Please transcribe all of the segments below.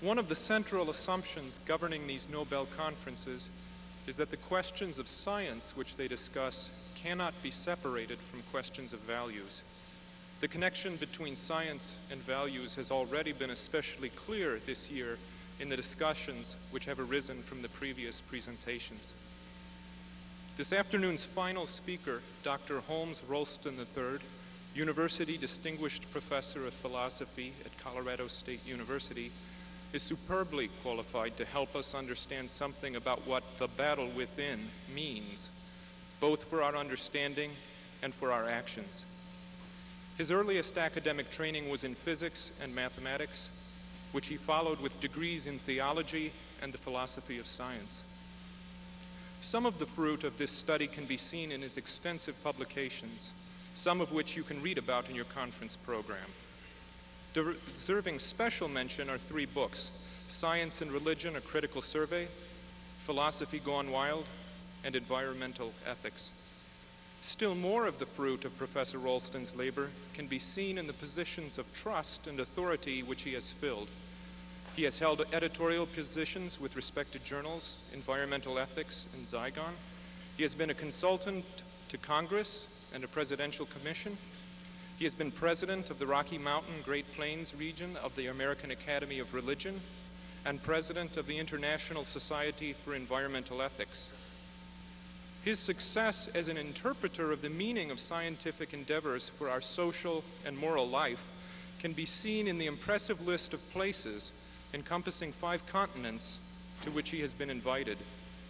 One of the central assumptions governing these Nobel conferences is that the questions of science which they discuss cannot be separated from questions of values. The connection between science and values has already been especially clear this year in the discussions which have arisen from the previous presentations. This afternoon's final speaker, Dr. Holmes Rolston III, University Distinguished Professor of Philosophy at Colorado State University, is superbly qualified to help us understand something about what the battle within means, both for our understanding and for our actions. His earliest academic training was in physics and mathematics, which he followed with degrees in theology and the philosophy of science. Some of the fruit of this study can be seen in his extensive publications, some of which you can read about in your conference program. Deserving special mention are three books, Science and Religion, A Critical Survey, Philosophy Gone Wild, and Environmental Ethics. Still more of the fruit of Professor Rolston's labor can be seen in the positions of trust and authority which he has filled. He has held editorial positions with respect to journals, environmental ethics, and Zygon. He has been a consultant to Congress and a presidential commission, he has been president of the Rocky Mountain Great Plains region of the American Academy of Religion and president of the International Society for Environmental Ethics. His success as an interpreter of the meaning of scientific endeavors for our social and moral life can be seen in the impressive list of places encompassing five continents to which he has been invited.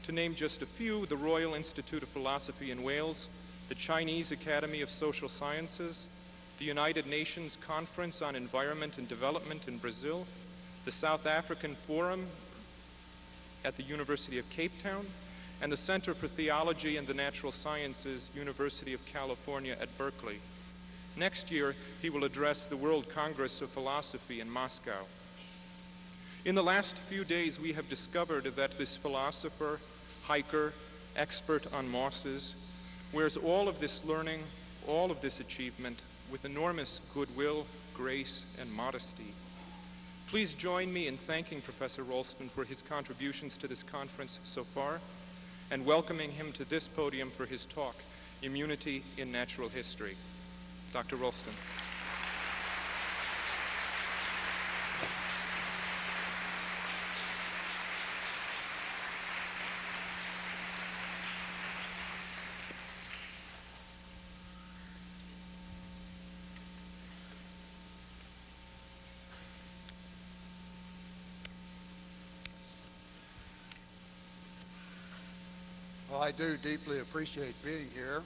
To name just a few, the Royal Institute of Philosophy in Wales, the Chinese Academy of Social Sciences, the United Nations Conference on Environment and Development in Brazil, the South African Forum at the University of Cape Town, and the Center for Theology and the Natural Sciences, University of California at Berkeley. Next year, he will address the World Congress of Philosophy in Moscow. In the last few days, we have discovered that this philosopher, hiker, expert on mosses, wears all of this learning, all of this achievement with enormous goodwill, grace, and modesty. Please join me in thanking Professor Rolston for his contributions to this conference so far and welcoming him to this podium for his talk, Immunity in Natural History. Dr. Rolston. I do deeply appreciate being here.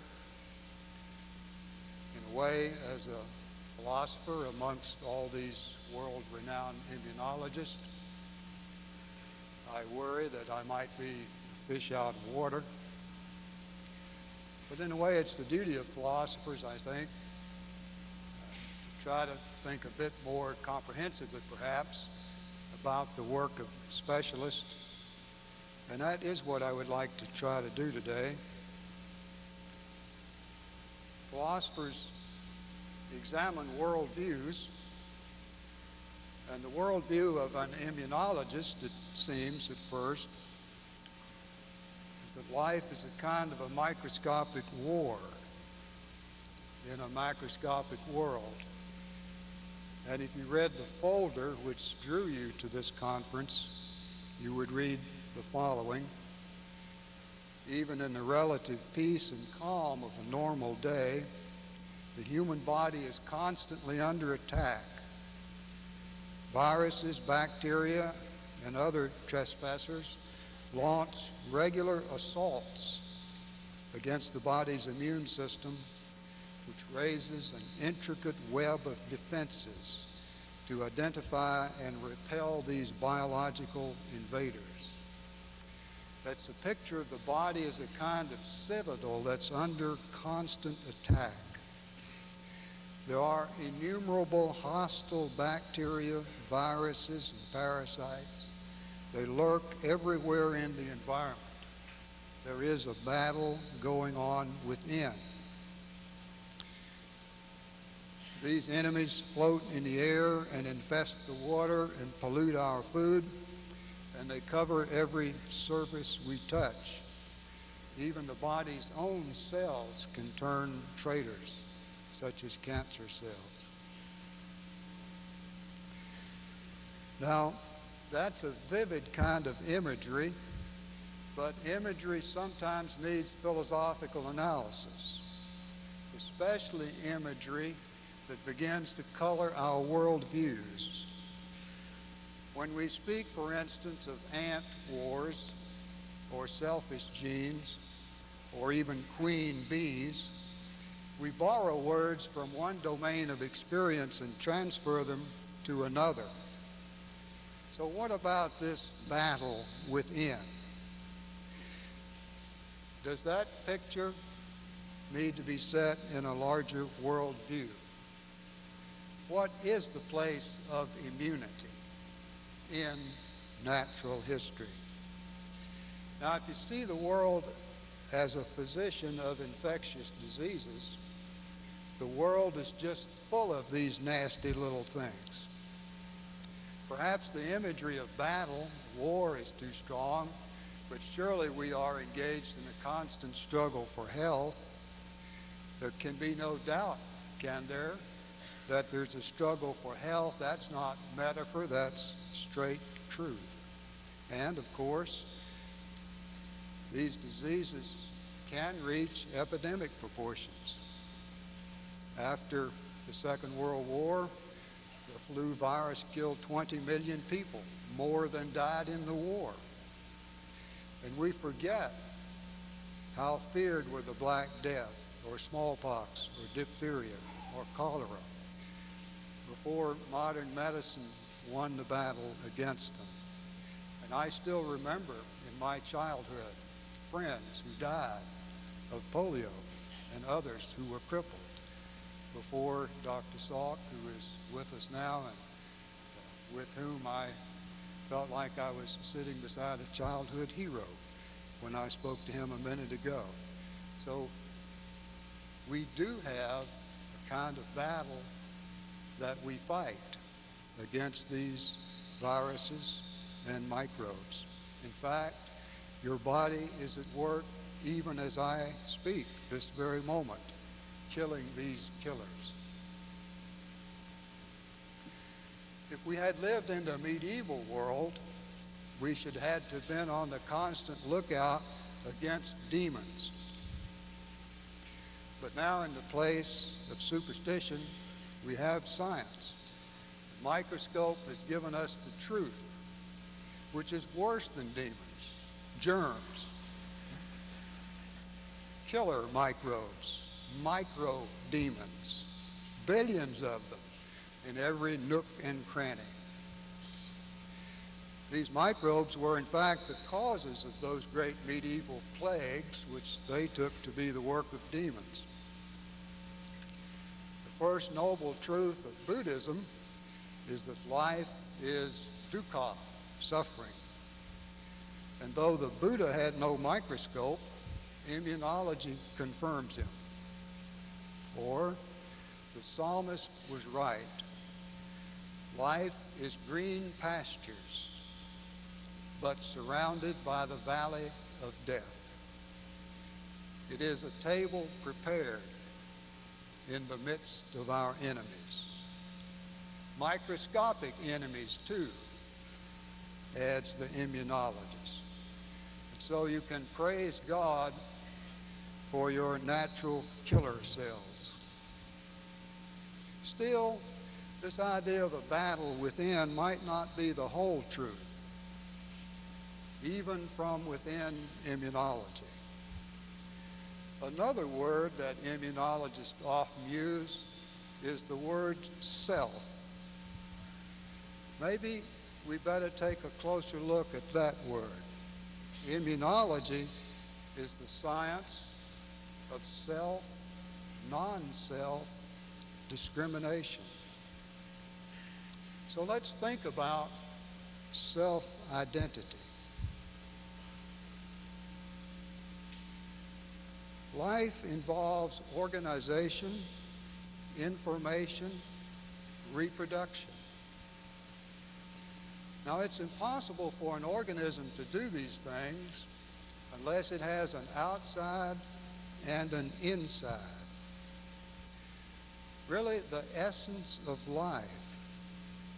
In a way, as a philosopher amongst all these world-renowned immunologists, I worry that I might be a fish out of water. But in a way, it's the duty of philosophers, I think, to try to think a bit more comprehensively, perhaps, about the work of specialists and that is what I would like to try to do today. Philosophers examine worldviews, and the worldview of an immunologist, it seems at first, is that life is a kind of a microscopic war in a microscopic world. And if you read the folder which drew you to this conference, you would read the following. Even in the relative peace and calm of a normal day, the human body is constantly under attack. Viruses, bacteria, and other trespassers launch regular assaults against the body's immune system, which raises an intricate web of defenses to identify and repel these biological invaders. That's the picture of the body as a kind of citadel that's under constant attack. There are innumerable hostile bacteria, viruses, and parasites. They lurk everywhere in the environment. There is a battle going on within. These enemies float in the air and infest the water and pollute our food, and they cover every surface we touch. Even the body's own cells can turn traitors, such as cancer cells. Now, that's a vivid kind of imagery, but imagery sometimes needs philosophical analysis, especially imagery that begins to color our worldviews. When we speak, for instance, of ant wars or selfish genes or even queen bees, we borrow words from one domain of experience and transfer them to another. So, what about this battle within? Does that picture need to be set in a larger worldview? What is the place of immunity in natural history? Now, if you see the world as a physician of infectious diseases, the world is just full of these nasty little things. Perhaps the imagery of battle, war is too strong, but surely we are engaged in a constant struggle for health. There can be no doubt, can there, that there's a struggle for health. That's not metaphor, that's straight truth. And of course, these diseases can reach epidemic proportions. After the Second World War, the flu virus killed 20 million people, more than died in the war. And we forget how feared were the Black Death, or smallpox, or diphtheria, or cholera, before modern medicine won the battle against them. And I still remember in my childhood friends who died of polio and others who were crippled before Dr. Salk, who is with us now and with whom I felt like I was sitting beside a childhood hero when I spoke to him a minute ago. So we do have a kind of battle that we fight against these viruses and microbes. In fact, your body is at work even as I speak this very moment, killing these killers. If we had lived in the medieval world, we should have had to have been on the constant lookout against demons. But now in the place of superstition, we have science. Microscope has given us the truth, which is worse than demons, germs, killer microbes, micro demons, billions of them in every nook and cranny. These microbes were, in fact, the causes of those great medieval plagues, which they took to be the work of demons. The first noble truth of Buddhism is that life is dukkha, suffering. And though the Buddha had no microscope, immunology confirms him. Or the psalmist was right. Life is green pastures but surrounded by the valley of death. It is a table prepared in the midst of our enemies. Microscopic enemies, too, adds the immunologist. And so you can praise God for your natural killer cells. Still, this idea of a battle within might not be the whole truth even from within immunology. Another word that immunologists often use is the word self. Maybe we better take a closer look at that word. Immunology is the science of self, non self discrimination. So let's think about self identity. Life involves organization, information, reproduction. Now, it's impossible for an organism to do these things unless it has an outside and an inside. Really, the essence of life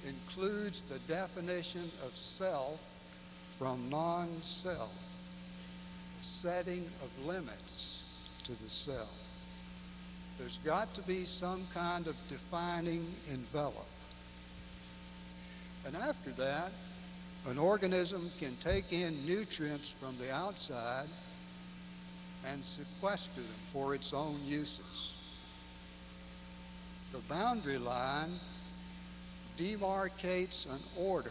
includes the definition of self from non self, setting of limits to the self. There's got to be some kind of defining envelope. And after that, an organism can take in nutrients from the outside and sequester them for its own uses. The boundary line demarcates an order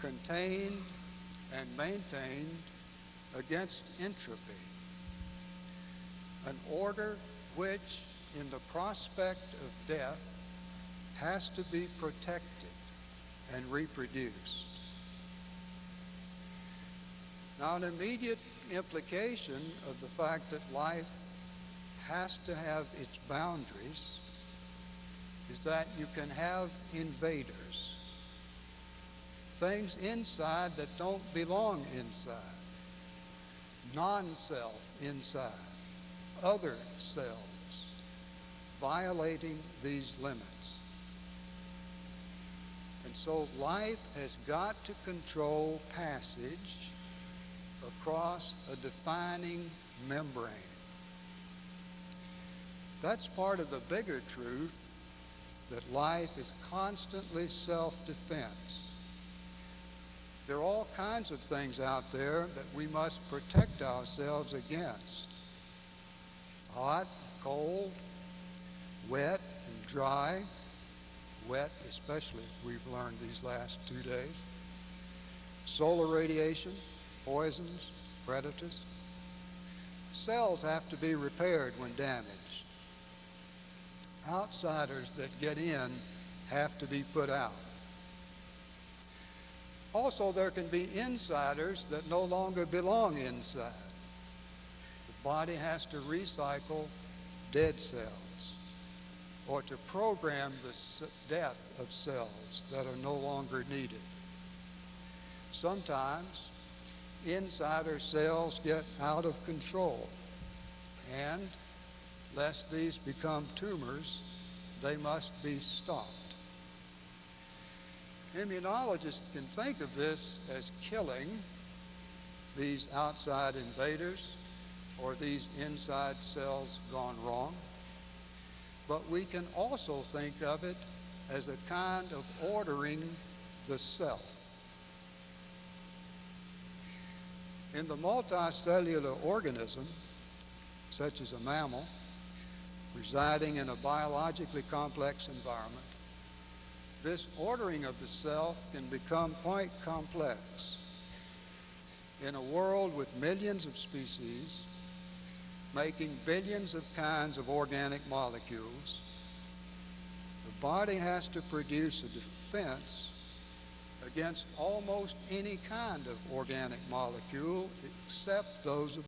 contained and maintained against entropy. An order which, in the prospect of death, has to be protected and reproduced. Now, an immediate implication of the fact that life has to have its boundaries is that you can have invaders, things inside that don't belong inside, non self inside, other selves, violating these limits. And so life has got to control passage across a defining membrane. That's part of the bigger truth that life is constantly self-defense. There are all kinds of things out there that we must protect ourselves against. Hot, cold, wet and dry, wet especially, we've learned these last two days. Solar radiation, poisons, predators. Cells have to be repaired when damaged. Outsiders that get in have to be put out. Also, there can be insiders that no longer belong inside. The body has to recycle dead cells or to program the death of cells that are no longer needed. Sometimes insider cells get out of control and lest these become tumors, they must be stopped. Immunologists can think of this as killing these outside invaders or these inside cells gone wrong. But we can also think of it as a kind of ordering the self. In the multicellular organism, such as a mammal, residing in a biologically complex environment, this ordering of the self can become quite complex. In a world with millions of species, making billions of kinds of organic molecules, the body has to produce a defense against almost any kind of organic molecule except those of